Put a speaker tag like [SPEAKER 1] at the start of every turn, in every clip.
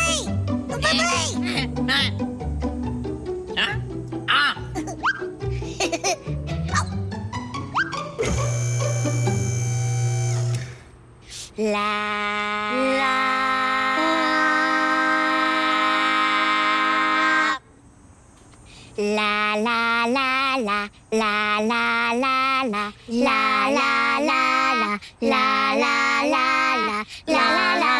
[SPEAKER 1] Bye bye. Bye
[SPEAKER 2] bye. Hả? À.
[SPEAKER 1] La La la la la la la la la la la la la la la la la la la la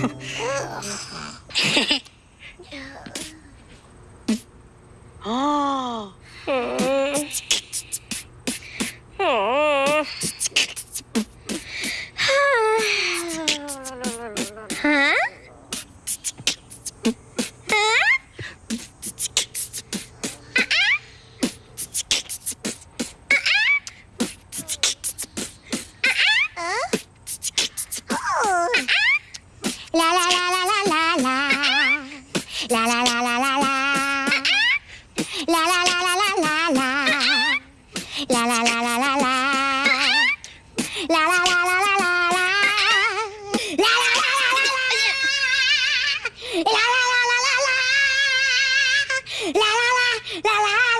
[SPEAKER 2] 아. 음. 음.
[SPEAKER 1] La la la la la la. La la la la la la la. La la la la la la. La la la la la la la. La la la la la la. La la la la la la. La la la la la la.